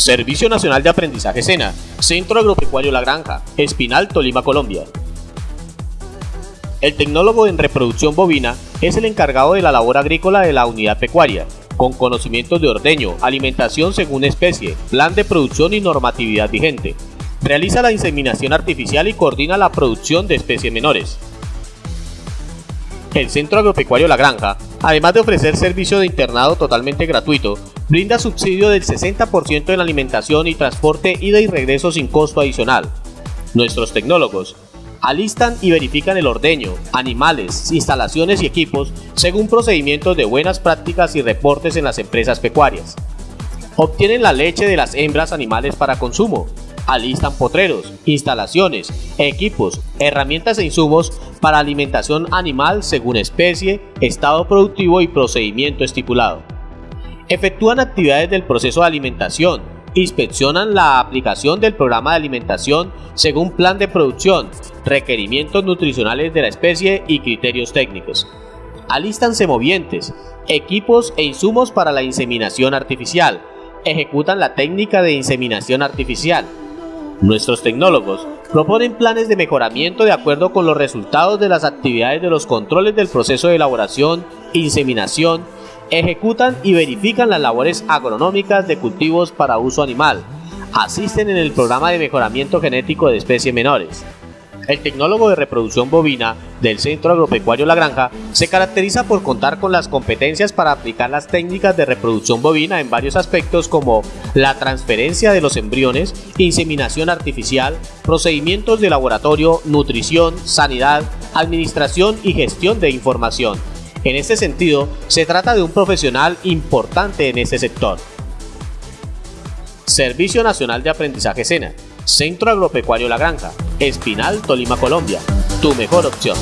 Servicio Nacional de Aprendizaje SENA, Centro Agropecuario La Granja, Espinal, Tolima, Colombia. El tecnólogo en reproducción bovina es el encargado de la labor agrícola de la unidad pecuaria, con conocimientos de ordeño, alimentación según especie, plan de producción y normatividad vigente. Realiza la inseminación artificial y coordina la producción de especies menores. El Centro Agropecuario La Granja, además de ofrecer servicio de internado totalmente gratuito, brinda subsidio del 60% en alimentación y transporte ida y regreso sin costo adicional. Nuestros tecnólogos alistan y verifican el ordeño, animales, instalaciones y equipos según procedimientos de buenas prácticas y reportes en las empresas pecuarias. Obtienen la leche de las hembras animales para consumo, alistan potreros, instalaciones, equipos, herramientas e insumos para alimentación animal según especie, estado productivo y procedimiento estipulado. Efectúan actividades del proceso de alimentación, inspeccionan la aplicación del programa de alimentación según plan de producción, requerimientos nutricionales de la especie y criterios técnicos. Alistan semovientes, equipos e insumos para la inseminación artificial. Ejecutan la técnica de inseminación artificial. Nuestros tecnólogos proponen planes de mejoramiento de acuerdo con los resultados de las actividades de los controles del proceso de elaboración, inseminación, ejecutan y verifican las labores agronómicas de cultivos para uso animal, asisten en el programa de mejoramiento genético de especies menores. El tecnólogo de reproducción bovina del Centro Agropecuario La Granja se caracteriza por contar con las competencias para aplicar las técnicas de reproducción bovina en varios aspectos como la transferencia de los embriones, inseminación artificial, procedimientos de laboratorio, nutrición, sanidad, administración y gestión de información. En este sentido, se trata de un profesional importante en este sector. Servicio Nacional de Aprendizaje SENA, Centro Agropecuario La Granja, Espinal, Tolima, Colombia. Tu mejor opción.